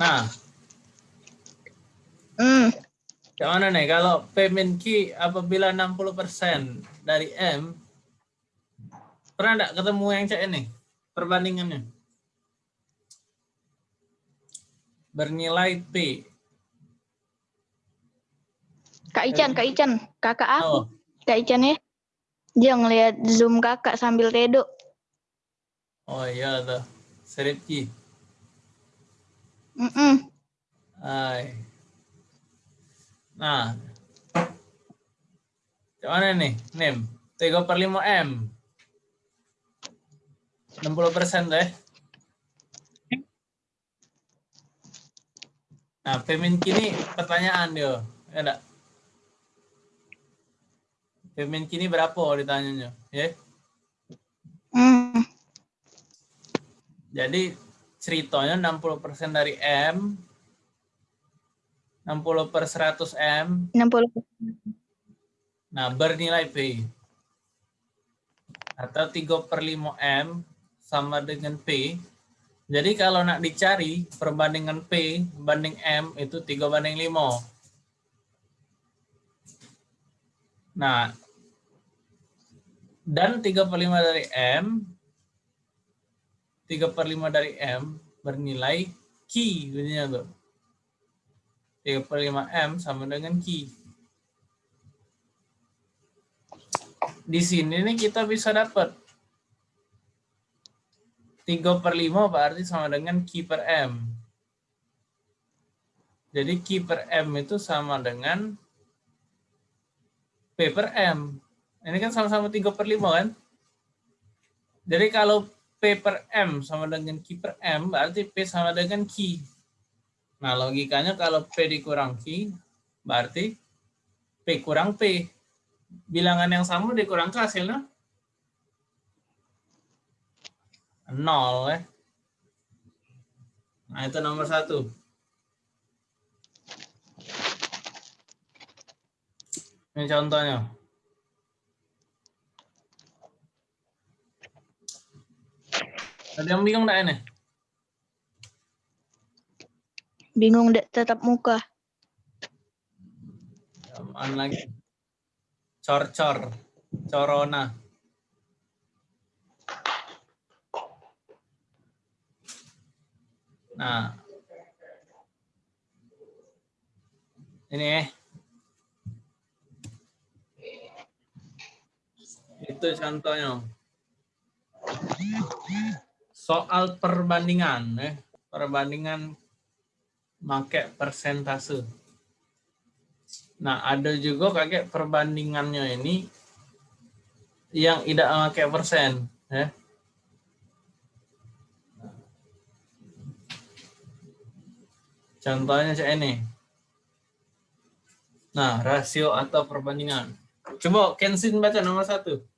Nah, Hmm. yang mana nih? Kalau P min Q apabila 60% dari M, pernah enggak ketemu yang cek ini? Perbandingannya. Bernilai P. Kak Ican, Kak Ican, kakak aku, Oh, Kak Ican ya. Dia ngeliat zoom kakak sambil tedo. oh iya tuh. Serip Q. Mm-mm. Hai. Nah. Yang mana nih? NIM. 3 per 5 M. 60 persen deh. Nah, Femin kini pertanyaan dia. Ya enggak? Femin kini berapa ditanyanya? Ya. Hmm. Jadi ceritanya 60% dari M, 60 per 100 M, 60. Nah, bernilai P. Atau 3 per 5 M sama dengan P. Jadi kalau nak dicari perbandingan P banding M itu 3 banding 5. Nah, dan 3 per 5 dari M, 3 per 5 dari M bernilai Q. Bunyinya tuh. 3 per 5 M sama dengan Q. di sini nih kita bisa dapat 3 per 5 berarti sama dengan Q per M. Jadi Q per M itu sama dengan P per M. Ini kan sama-sama 3 per 5 kan? Jadi kalau P per M sama dengan Q per M berarti P sama dengan Q. Nah logikanya kalau P dikurang Q berarti P kurang P bilangan yang sama dikurang ke hasilnya nol ya. Nah itu nomor satu. Ini contohnya. Ada yang bingung enggak ini? Bingung dek tetap muka. Apaan lagi? Cor-cor. Corona. Nah. Ini eh. Itu contohnya. Soal perbandingan eh. Perbandingan pakai persentase. Nah, ada juga kayak perbandingannya ini yang tidak pakai persen, ya. Contohnya kayak ini. Nah, rasio atau perbandingan. Coba Kensin baca nomor satu.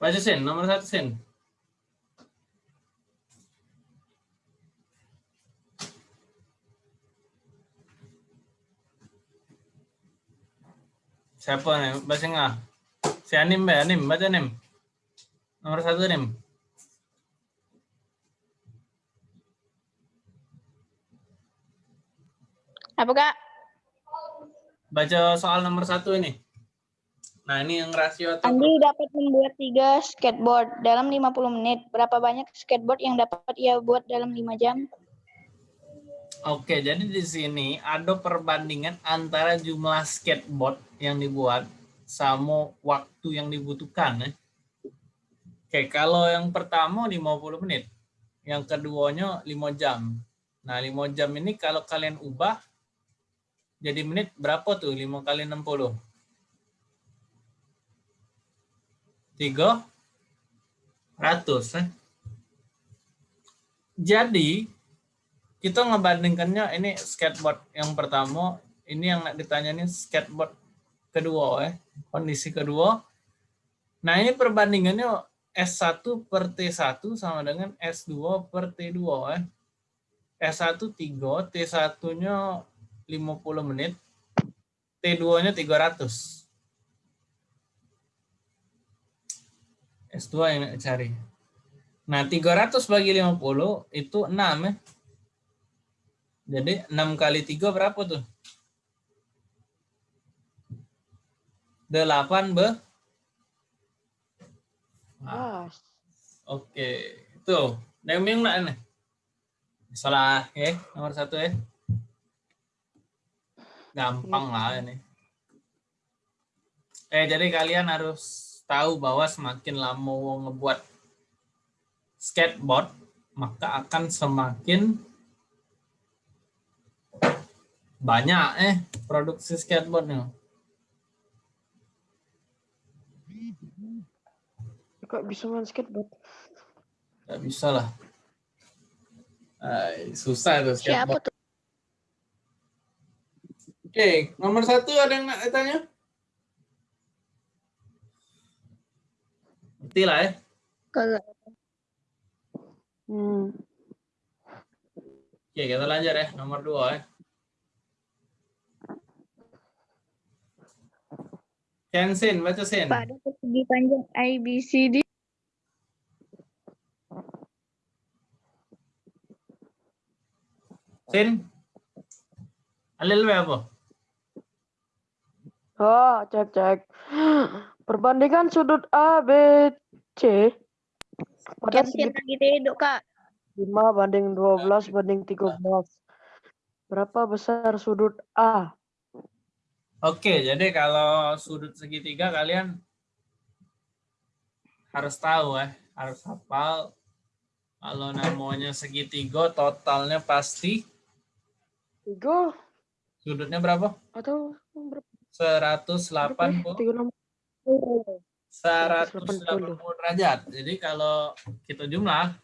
Baca Sin, nomor satu Sin. Siapa nih? Baca nggak? Si Anim, Mbak. Anim, baca Anim. Nomor satu Anim. Apa kak? Baca soal nomor satu ini. Nah, ini yang rasio atau Andi dapat membuat tiga skateboard dalam 50 menit. Berapa banyak skateboard yang dapat ia buat dalam 5 jam? Oke, jadi di sini ada perbandingan antara jumlah skateboard yang dibuat sama waktu yang dibutuhkan. Ya. Oke, kalau yang pertama 50 menit, yang keduanya 5 jam. Nah, 5 jam ini kalau kalian ubah jadi menit berapa tuh? 5 kali 60. 300. Eh. Jadi, kita ngebandingkannya ini skateboard yang pertama, ini yang ditanya ini skateboard kedua ya, kondisi kedua. Nah ini perbandingannya S1 per T1 sama dengan S2 per T2 ya. S1 3, T1-nya 50 menit, T2-nya 300. S2 yang cari. Nah, 300 bagi 50 itu 6 ya. Jadi 6 kali 3 berapa tuh? 8 be? Nah, Oke, tuh. Neming nak nih. Salah ya, nomor satu ya. Gampang lah ini. Eh, jadi kalian harus tahu bahwa semakin lama ngebuat skateboard, maka akan semakin banyak eh produksi skateboardnya. Kok bisa main skateboard? Gak bisa lah. Ay, susah itu Siapa skateboard. tuh? Oke, nomor satu ada yang nak tanya? Ngerti lah ya. Hmm. Oke, kita lanjut ya. Nomor dua ya. Kensin, baca Sin. Pada persegi panjang ABCD. Sin. Alil apa? Oh, cek cek. Perbandingan sudut A, B, C pada segi lagi tidur, Kak. 5 banding 12 banding 13. Berapa besar sudut A? Oke, jadi kalau sudut segitiga kalian harus tahu ya, harus hafal. Kalau namanya segitiga totalnya pasti 3 sudutnya berapa? atau berapa? 180 36. 180 derajat. Jadi kalau kita jumlah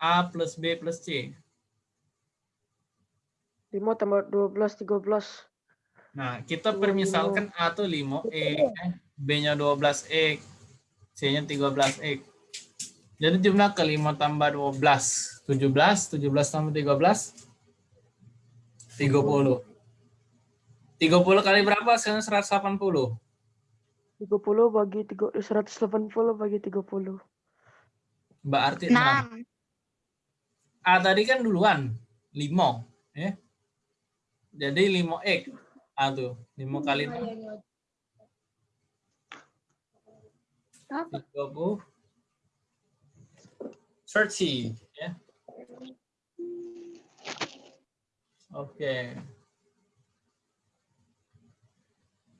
A plus B plus C. 5 tambah 12 13. Nah, kita permisalkan A itu 5E, eh, B-nya 12E, C-nya 13E. Jadi jumlah ke 5 tambah 12, 17, 17 tambah 13, 30. 30 kali berapa? Sekarang 180. 30 bagi 3 180 bagi 30. Berarti 6. 6. A tadi kan duluan, 5. Ya. Jadi 5X. A tuh, 5 kali 6. 30. 30. Ya. Oke.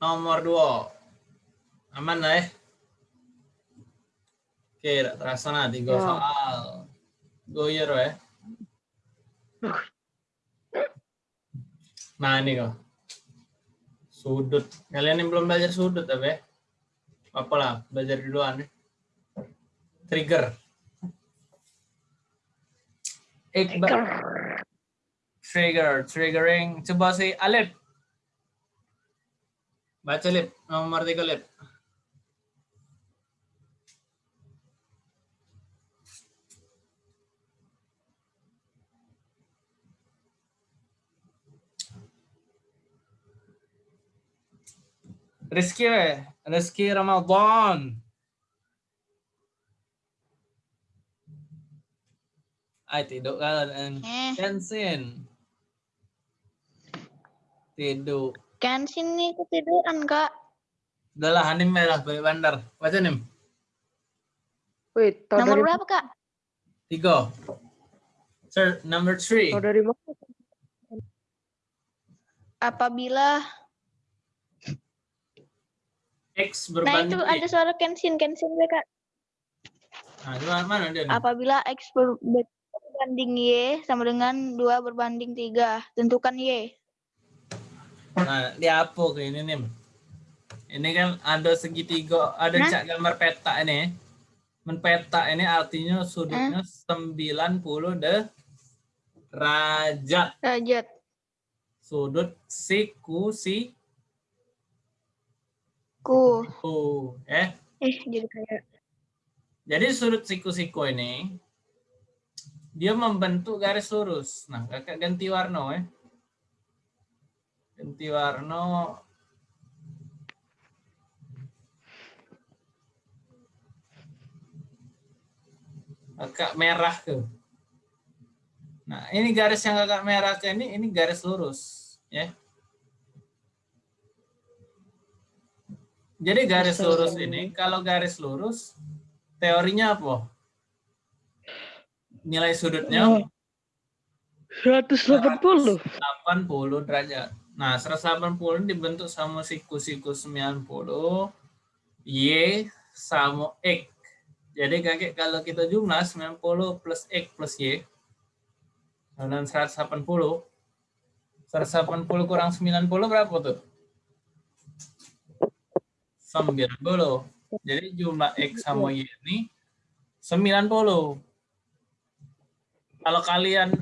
Nomor 2. Aman lah ya? Oke, terasa nah, tiga Ya. soal. Goyer ya. Nah ini kok. Sudut. Kalian yang belum belajar sudut apa ya? Apa lah, belajar duluan ya. Trigger. Ikba. Trigger, triggering. Coba si Alip. Baca Lip, nomor tiga Lip. Rizky, Rizky Ramadan. Ay, tidur kan. Eh, Kensin. Tidur. Kensin nih ketiduran, Kak. Udah lah, Hanim merah, balik bandar. Baca Nim. Wait, Nomor dari berapa, Kak? Tiga. Sir, number three. tahu dari mana? Apabila X Nah, berbanding itu Y. ada suara Kensin, Kensin ya, Kak. Nah, itu mana dia? nih? Apabila X ber- berbanding Y sama dengan 2 berbanding 3, tentukan Y. Nah, apa ke ini Nim? Ini kan ada segitiga, ada Hah? cak gambar peta ini. Men peta ini artinya sudutnya 90 derajat. Derajat. Sudut siku si Ku. ku. Eh, Eh, jadi kayak Jadi sudut siku-siku ini dia membentuk garis lurus. Nah, kakak ganti warna ya. Ganti warna. Kakak merah ke. Nah, ini garis yang kakak merah ke ini, ini garis lurus. ya. Jadi garis lurus ini, kalau garis lurus, teorinya apa? Nilai sudutnya 180. 80 derajat. Nah, 180 dibentuk sama siku-siku 90, Y sama X. Jadi kakek kalau kita jumlah 90 plus X plus Y, dan 180, 180 kurang 90 berapa tuh? 90. Jadi jumlah X sama Y ini 90. Kalau kalian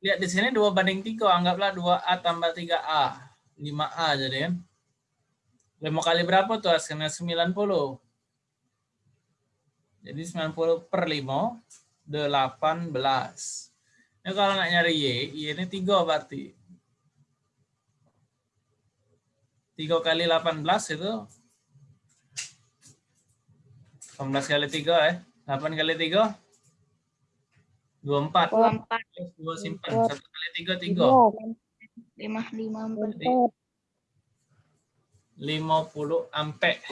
lihat di sini 2 banding 3, anggaplah 2A tambah 3A. 5A jadi kan. 5 kali berapa tuh hasilnya? 90. Jadi 90 per 5, 18. Ini kalau nak nyari Y, Y ini 3 berarti. 3 kali 18 itu 18 kali 3 eh. 8 kali 3 24. 24. 2 simpan. 1 kali 3 3. 5, 5, 4. Jadi 50 ampere.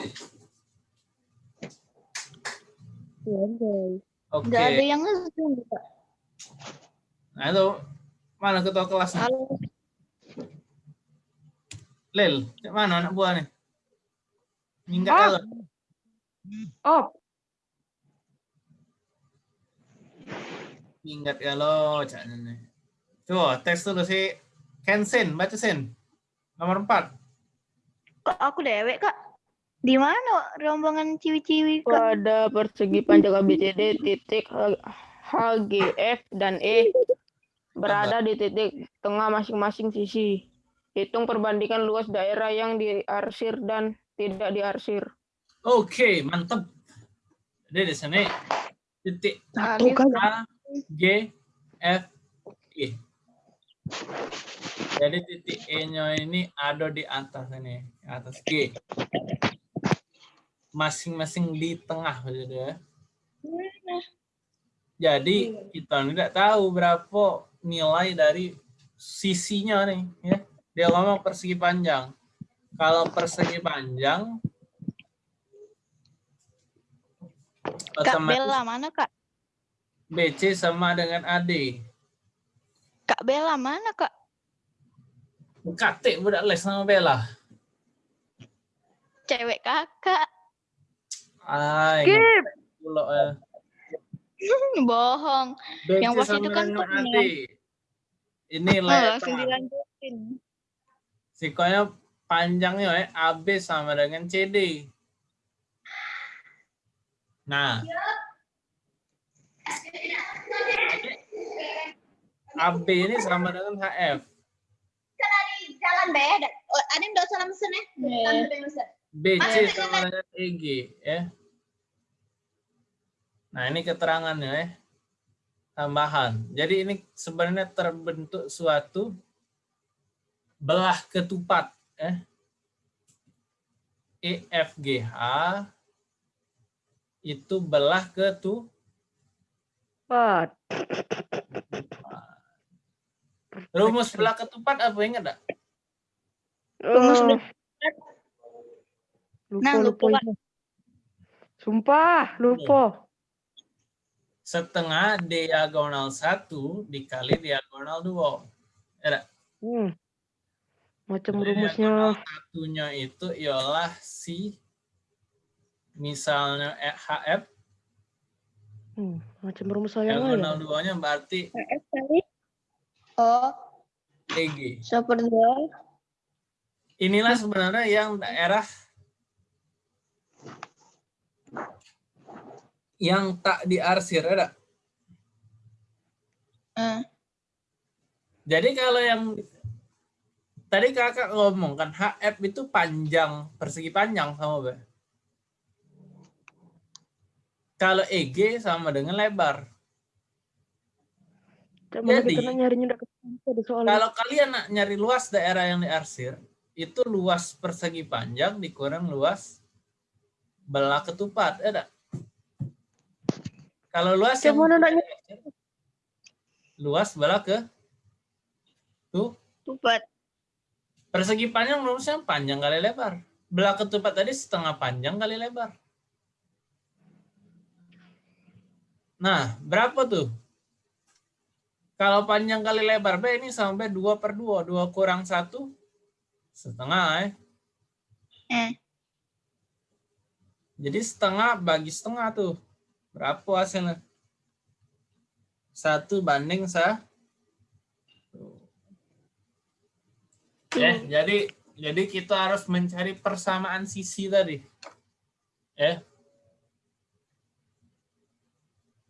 Oke. Nggak ada yang ngezoom, Kak. Nah itu mana ketua kelas? Halo. Lel, mana anak buah nih? Minggat Ah. kalau. Oh, Minggat kalau cak nih. Coba tes dulu si Kensen, baca Sen. Nomor 4. Kak, aku dewek, Kak. Di mana rombongan ciwi-ciwi, Kak? pada persegi panjang ABCD titik H, H, G, F, dan E berada di titik tengah masing-masing sisi. Hitung perbandingan luas daerah yang diarsir dan tidak diarsir. Oke, mantap. Jadi di sini titik Alif, A, G, F, E. Jadi titik E-nya ini ada di atas ini, atas G. Masing-masing di tengah ya. Jadi kita tidak tahu berapa nilai dari sisinya nih ya. Dia ngomong persegi panjang. Kalau persegi panjang Kak otomatis Bella mana, Kak? BC sama dengan AD. Kak Bella mana, Kak? Katik budak les sama Bella. Cewek kakak. Ay, skip. pulok eh. Bohong. BC Yang pas sama itu kan. AD. Ini Oh, langsung lebar. dilanjutin. Sikonya panjangnya eh, AB sama dengan CD. Nah. AB ini sama dengan HF. jalan be oh, ada yang dosa mesen ya. BC sama dengan EG ya. Nah, ini keterangannya ya. Tambahan. Jadi ini sebenarnya terbentuk suatu belah ketupat ya. EFGH itu belah ketu Empat. Rumus belah ketupat apa ingat enggak? Rumus Eh, lupa, Nah, lupa. Sumpah, lupa. Setengah diagonal 1 dikali diagonal 2. Ya, Hmm. Macam Jadi rumusnya. satunya itu ialah si misalnya eh, HF Hmm. Macam rumus saya lah diagonal ya. duanya berarti F kali. Oh EG. Seperti Inilah sebenarnya yang daerah yang tak diarsir ada. Eh. Jadi kalau yang tadi kakak ngomong kan HF itu panjang persegi panjang sama Be. Kalau EG sama dengan lebar. Jadi- kita nak nyarinya udah ketemu ada soalnya. Kalau kalian nak nyari luas daerah yang diarsir, itu luas persegi panjang dikurang luas belah ketupat, ya tak? Kalau luas nak nyari? luas belah ke tuh Tupat. persegi panjang rumusnya panjang kali lebar. Belah ketupat tadi setengah panjang kali lebar. Nah, berapa tuh? Kalau panjang kali lebar B ini sampai 2 per 2. 2 kurang 1 setengah eh. Eh. Jadi setengah bagi setengah tuh. Berapa hasilnya? Satu banding sa. Eh, jadi jadi kita harus mencari persamaan sisi tadi. Eh,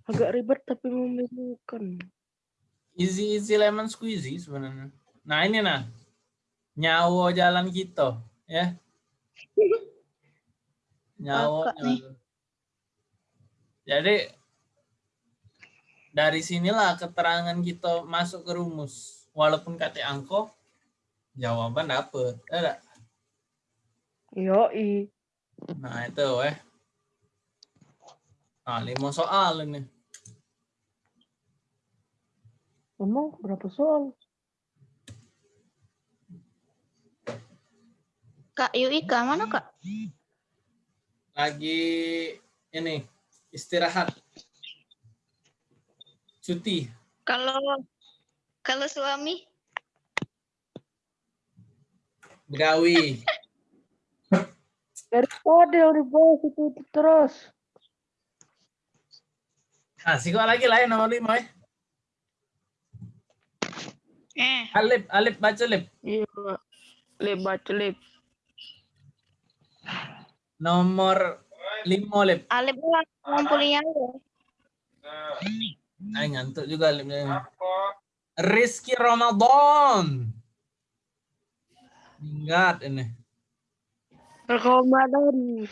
Agak ribet tapi membingungkan. Easy easy lemon squeezy sebenarnya. Nah ini nah nyawa jalan kita, ya. Nyawa. Jalan. Jadi dari sinilah keterangan kita masuk ke rumus. Walaupun kata angko, jawaban dapet. Ada. Yoi. Nah itu eh. Nah, lima soal ini. Emang berapa soal? Kak Yuika mana kak? Lagi ini istirahat. Cuti. Kalau kalau suami Begawi. Dari tadi yang dibahas itu, itu terus. Nah, siko lagi lah ya nomor lima eh. Eh Alip, Alip baca Alip. Iya, Pak. Lip baca lip. Nomor lima. Alip lah ngumpulinnya lu. Ay, ngantuk juga Alip. Rizky Ramadan. Ingat ini. Ramadan.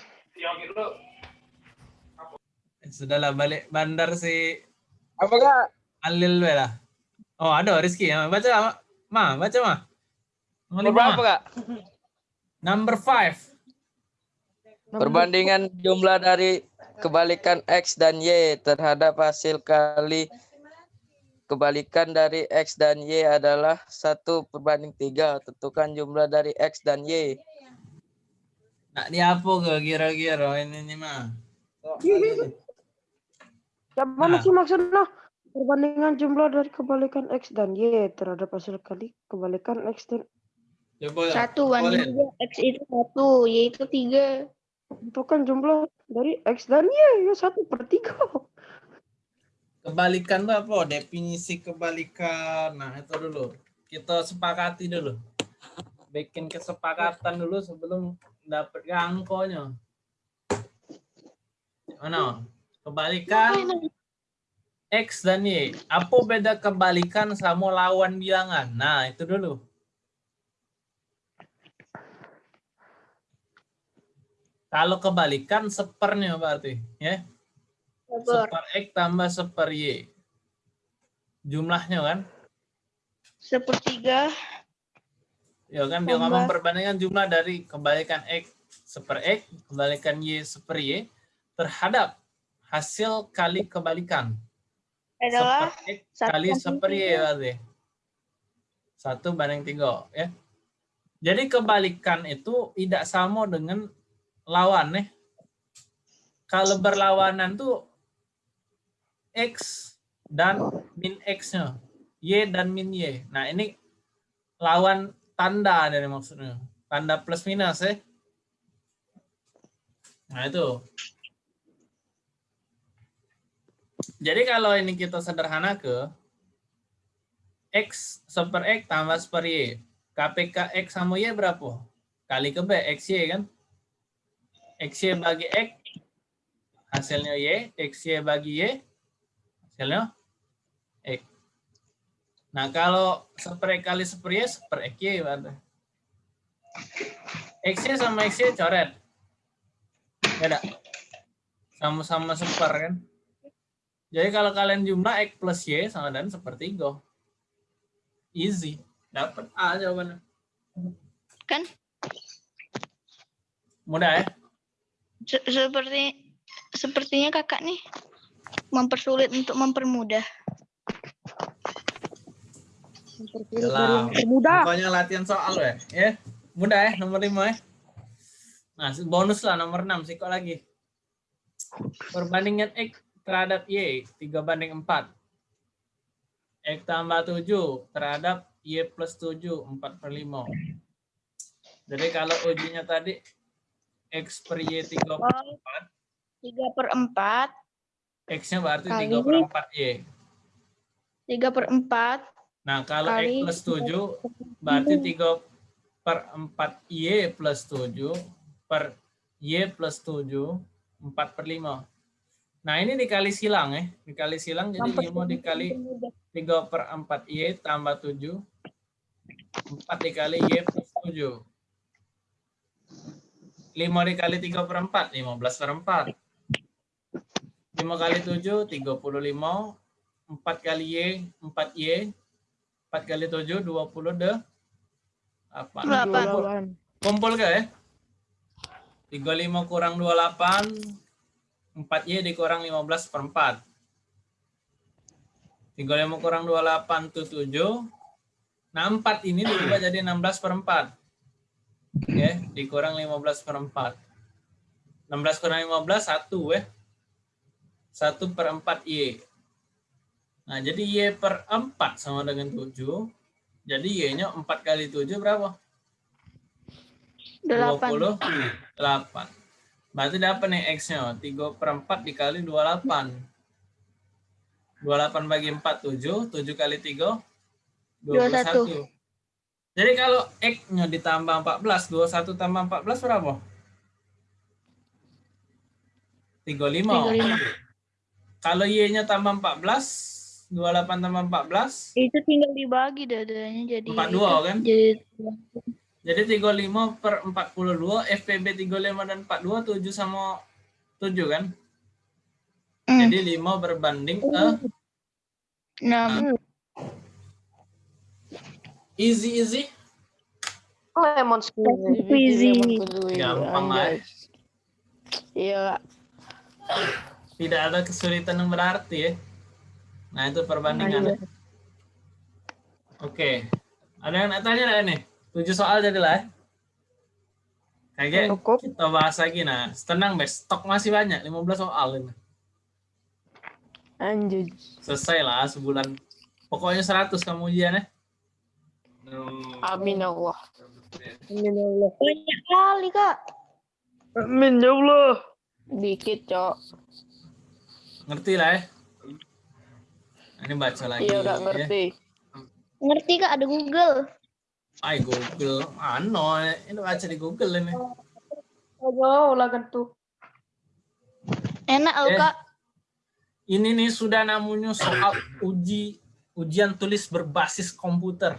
Eh, Sudahlah balik bandar si Apa kak? Alil lah. Oh, ada Rizky. Ya, Baca Ma. Baca Ma. Nomor berapa kak? Number five. Perbandingan jumlah dari kebalikan X dan Y terhadap hasil kali kebalikan dari X dan Y adalah satu perbanding tiga. Tentukan jumlah dari X dan Y. Nak di apa ke kira-kira ini nih mah? Yang mana Nah. sih maksudnya? Perbandingan jumlah dari kebalikan X dan Y terhadap hasil kali kebalikan X dan Coba Satu boleh. banding. X itu satu, Y itu tiga. itu kan jumlah dari X dan Y ya satu per tiga. Kebalikan tuh apa? Definisi kebalikan. Nah, itu dulu. Kita sepakati dulu. Bikin kesepakatan dulu sebelum dapat angkonya. Mana? Kebalikan X dan Y. Apa beda kebalikan sama lawan bilangan? Nah, itu dulu. Kalau kebalikan sepernya berarti, ya. Seper X tambah seper Y. Jumlahnya kan? Sepertiga. Ya kan dia ngomong perbandingan jumlah dari kebalikan X seper X, kebalikan Y seper Y terhadap hasil kali kebalikan. Adalah satu kali banding seper Y tiga. berarti. Satu banding tiga. ya. Jadi kebalikan itu tidak sama dengan lawan nih. Kalau berlawanan tuh X dan min X-nya. Y dan min Y. Nah ini lawan tanda dari maksudnya. Tanda plus minus ya. Nah itu. Jadi kalau ini kita sederhana ke X super X tambah super Y. KPK X sama Y berapa? Kali ke B, XY kan? XY bagi X, hasilnya Y. XY bagi Y, hasilnya X. Nah, kalau super X kali super Y, super XY berarti. XY sama XY coret. Beda. Sama-sama super kan? Jadi kalau kalian jumlah X plus Y sama dengan sepertiga. Easy. Dapat A jawabannya. Kan Mudah ya? se- seperti sepertinya kakak nih mempersulit untuk mempermudah. Jelas. Mudah. Pokoknya latihan soal ya. Ya. Mudah ya, nomor 5 ya. Nah, bonus lah nomor 6 sih kok lagi. Perbandingan X terhadap Y 3 banding 4. X tambah 7 terhadap Y plus 7 4 per 5. Jadi kalau ujinya tadi X per Y 3 per 4, Tiga per empat, X-nya berarti Kali. 3 per 4 Y. tiga per empat, Nah, kalau X plus 7 berarti 3 per 4 Y plus 7 per Y plus 7 4 per 5. Nah, ini dikali silang ya. Dikali silang jadi 5 dikali 3 per 4 Y tambah 7. 4 dikali Y plus 7. 5 dikali 3 per 4, 15 per 4. 5 kali 7, 35. 4 kali Y, 4 Y. 4 kali 7, 20 deh. Apa? Delapan. Kumpul ke ya? 35 kurang 28. 4Y dikurang 15 per 4. 35 kurang 28 itu 7. Nah 4 ini diubah jadi 16 per 4. Oke, dikurang 15 per 4. 16 kurang 15, 1 ya. 1 per 4 Y. Nah, jadi Y per 4 sama dengan 7. Jadi Y-nya 4 kali 7 berapa? delapan. 28. Berarti dapat nih X-nya. 3 per 4 dikali 28. 28 bagi 4, 7. 7 kali 3, 21. Jadi kalau X-nya ditambah 14, 21 tambah 14 berapa? 35. 35. Kalau Y-nya tambah 14, 28 tambah 14, Itu tinggal dibagi dadanya jadi 42 kan? Jadi Jadi 35 per 42, FPB 35 dan 42, 7 sama 7 kan? Hmm. Jadi 5 berbanding eh, enam. easy easy. Lemon squeezy. Easy. Gampang lah. Anjay. Iya, Tidak ada kesulitan yang berarti ya. Nah itu perbandingannya. Oke. Ada yang nak tanya nggak nih? Tujuh soal jadilah ya. Kayaknya Cukup. kita bahas lagi nah. Tenang bes, stok masih banyak, 15 soal ini. anjir. Selesai lah sebulan. Pokoknya 100 kamu ujian ya. Amin ya Allah. Amin ya Allah. Banyak kali kak. Amin ya Allah. Dikit, Cok. Ngerti lah ya. Ini baca lagi. Iya, udah ya. ngerti. Ngerti kak ada Google. Ay Google. Ano, ini baca di Google ini. Oh, ulangan tuh. Enak loh Eh. kak. Ini nih sudah namanya soal uji ujian tulis berbasis komputer.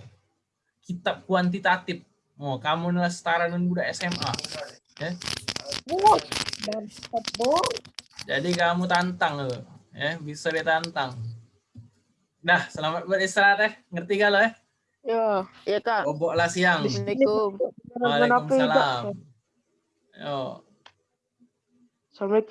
Kitab kuantitatif. Oh, kamu nih setara dengan budak SMA. Ya. Jadi kamu tantang loh. Ya, bisa ditantang. Dah, selamat beristirahat ya. Ngerti gak lo ya? Ya, iya Kak. Boboklah siang. Assalamualaikum. Waalaikumsalam. Yo. Assalamualaikum.